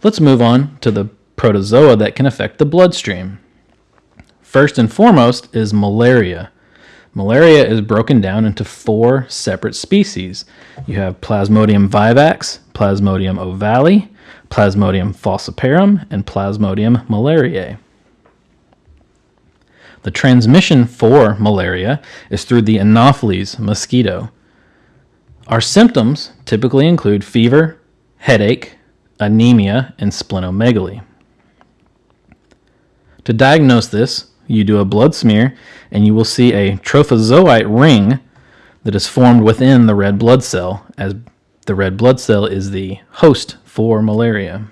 Let's move on to the protozoa that can affect the bloodstream. First and foremost is malaria. Malaria is broken down into four separate species. You have Plasmodium vivax, Plasmodium ovale, Plasmodium falciparum, and Plasmodium malariae. The transmission for malaria is through the Anopheles mosquito. Our symptoms typically include fever, headache, anemia, and splenomegaly. To diagnose this, you do a blood smear and you will see a trophozoite ring that is formed within the red blood cell, as the red blood cell is the host for malaria.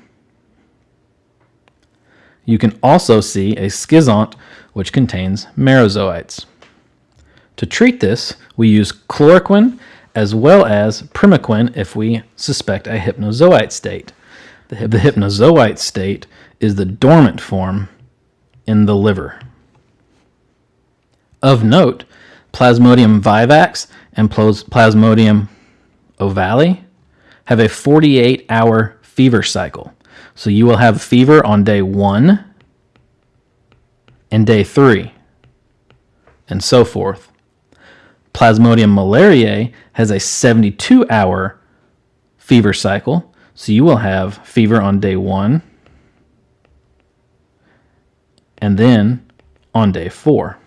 You can also see a schizont which contains merozoites. To treat this, we use chloroquine as well as primaquine if we suspect a hypnozoite state. The, the hypnozoite state is the dormant form in the liver. Of note, Plasmodium vivax and Plasmodium ovale have a 48 hour fever cycle. So you will have fever on day one and day three, and so forth. Plasmodium malariae has a 72 hour fever cycle. So you will have fever on day one and then on day four.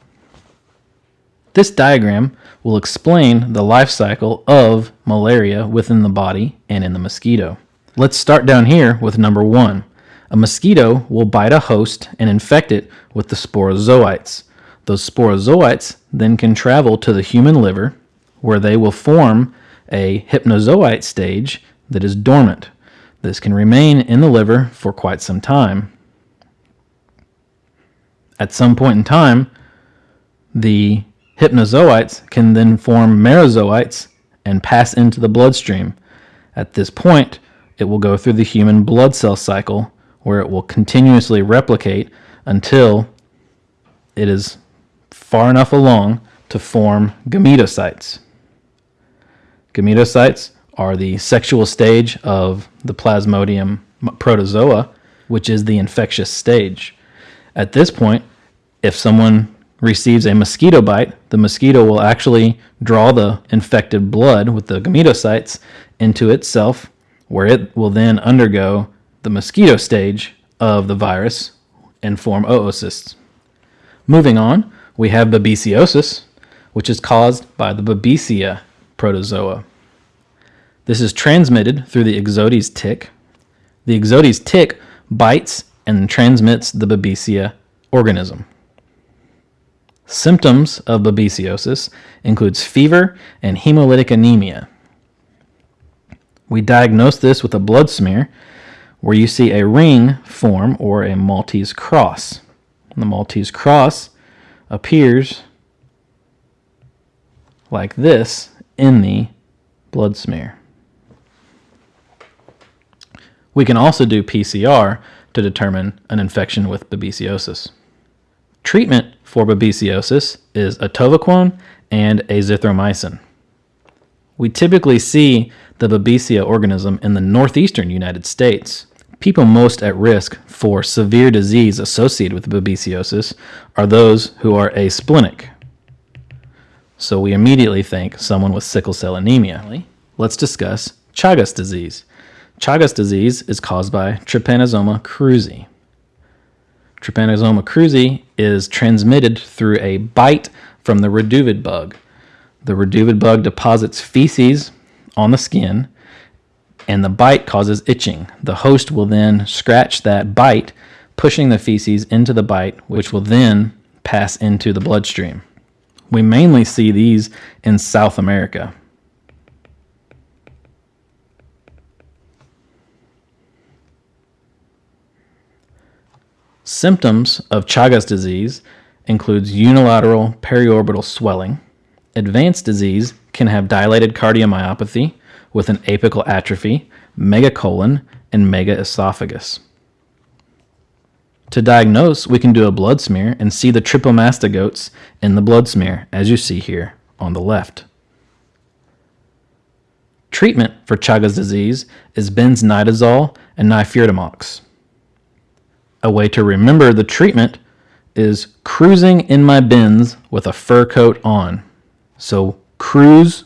This diagram will explain the life cycle of malaria within the body and in the mosquito. Let's start down here with number one. A mosquito will bite a host and infect it with the sporozoites. Those sporozoites then can travel to the human liver where they will form a hypnozoite stage that is dormant. This can remain in the liver for quite some time. At some point in time, the hypnozoites can then form merozoites and pass into the bloodstream. At this point, it will go through the human blood cell cycle where it will continuously replicate until it is far enough along to form gametocytes. Gametocytes are the sexual stage of the Plasmodium protozoa, which is the infectious stage. At this point, if someone receives a mosquito bite, the mosquito will actually draw the infected blood with the gametocytes into itself, where it will then undergo the mosquito stage of the virus and form oocysts. Moving on, we have babesiosis, which is caused by the Babesia protozoa. This is transmitted through the Ixodes tick. The Ixodes tick bites and transmits the Babesia organism. Symptoms of babesiosis includes fever and hemolytic anemia. We diagnose this with a blood smear where you see a ring form or a Maltese cross. The Maltese cross appears like this in the blood smear. We can also do PCR to determine an infection with babesiosis. Treatment for babesiosis is atovaquone and azithromycin. We typically see the Babesia organism in the northeastern United States. People most at risk for severe disease associated with babesiosis are those who are asplenic. So we immediately think someone with sickle cell anemia. Let's discuss Chagas disease. Chagas disease is caused by Trypanosoma cruzi. Trypanosoma cruzi is transmitted through a bite from the reduviid bug. The reduviid bug deposits feces on the skin and the bite causes itching. The host will then scratch that bite, pushing the feces into the bite, which will then pass into the bloodstream. We mainly see these in South America. Symptoms of Chagas disease includes unilateral periorbital swelling. Advanced disease can have dilated cardiomyopathy, with an apical atrophy, megacolon, and megaesophagus. To diagnose, we can do a blood smear and see the trypomastigotes in the blood smear, as you see here on the left. Treatment for Chagas disease is benznidazole and nifurtimox. A way to remember the treatment is cruising in my Benz with a fur coat on. So cruise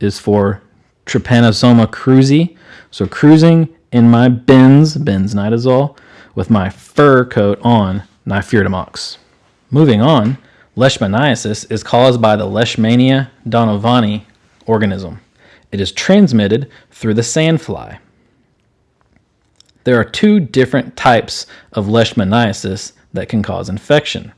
is for Trypanosoma cruzi. So cruising in my Benz, benznidazole, with my fur coat on, nifurtimox. Moving on, leishmaniasis is caused by the Leishmania donovani organism. It is transmitted through the sandfly. There are two different types of leishmaniasis that can cause infection.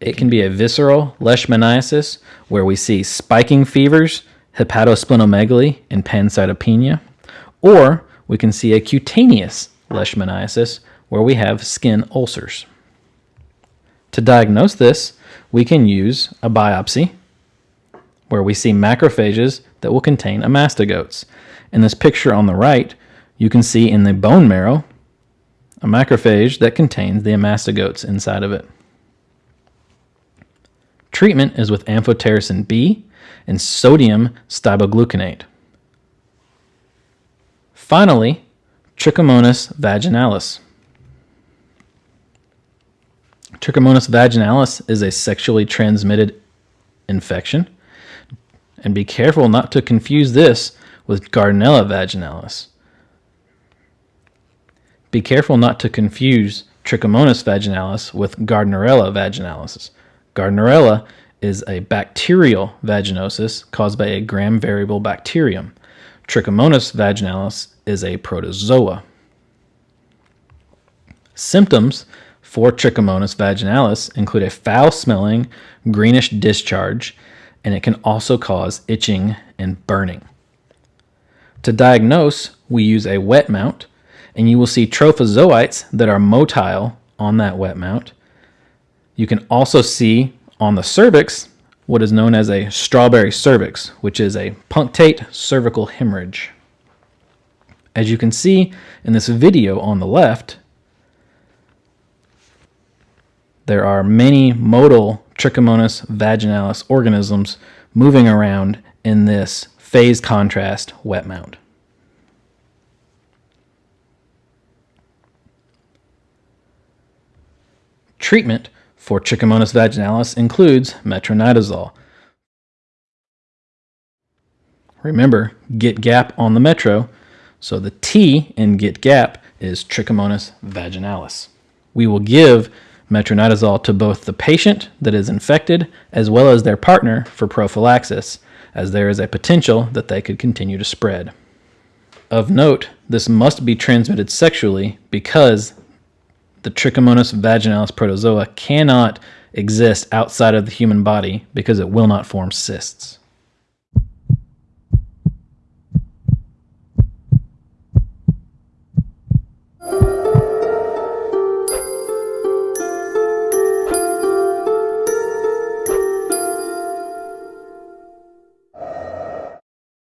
It can be a visceral leishmaniasis, where we see spiking fevers, hepatosplenomegaly, and pancytopenia, or we can see a cutaneous leishmaniasis, where we have skin ulcers. To diagnose this, we can use a biopsy, where we see macrophages that will contain amastigotes. In this picture on the right, you can see in the bone marrow a macrophage that contains the amastigotes inside of it. Treatment is with amphotericin B and sodium stibogluconate. Finally, Trichomonas vaginalis. Trichomonas vaginalis is a sexually transmitted infection. And be careful not to confuse this with Gardnerella vaginalis. Be careful not to confuse Trichomonas vaginalis with Gardnerella vaginalis. Gardnerella is a bacterial vaginosis caused by a gram variable bacterium. Trichomonas vaginalis is a protozoa. Symptoms for Trichomonas vaginalis include a foul smelling, greenish discharge, and it can also cause itching and burning. To diagnose, we use a wet mount, and you will see trophozoites that are motile on that wet mount. You can also see on the cervix what is known as a strawberry cervix, which is a punctate cervical hemorrhage. As you can see in this video on the left, there are many motile Trichomonas vaginalis organisms moving around in this phase contrast wet mount. Treatment for Trichomonas vaginalis includes metronidazole. Remember, get gap on the metro, so the T in get gap is Trichomonas vaginalis. We will give metronidazole to both the patient that is infected as well as their partner for prophylaxis, as there is a potential that they could continue to spread. Of note, this must be transmitted sexually because the Trichomonas vaginalis protozoa cannot exist outside of the human body because it will not form cysts.